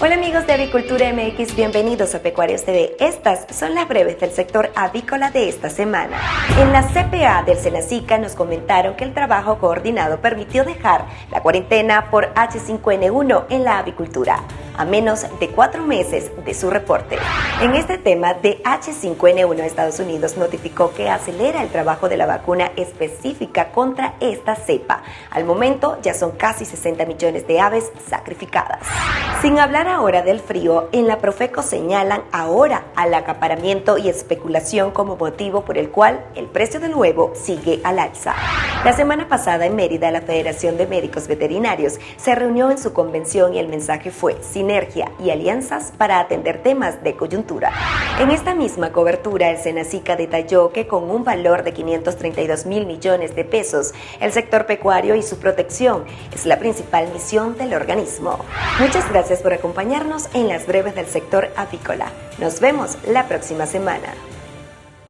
Hola amigos de Avicultura MX, bienvenidos a Pecuarios TV. Estas son las breves del sector avícola de esta semana. En la CPA del Senacica nos comentaron que el trabajo coordinado permitió dejar la cuarentena por H5N1 en la avicultura a menos de cuatro meses de su reporte. En este tema de H5N1, Estados Unidos notificó que acelera el trabajo de la vacuna específica contra esta cepa. Al momento ya son casi 60 millones de aves sacrificadas. Sin hablar ahora del frío, en la Profeco señalan ahora al acaparamiento y especulación como motivo por el cual el precio del huevo sigue al alza. La semana pasada en Mérida, la Federación de Médicos Veterinarios se reunió en su convención y el mensaje fue sinergia y alianzas para atender temas de coyuntura. En esta misma cobertura, el Senacica detalló que con un valor de 532 mil millones de pesos, el sector pecuario y su protección es la principal misión del organismo. Muchas gracias por acompañarnos en las breves del sector apícola. Nos vemos la próxima semana.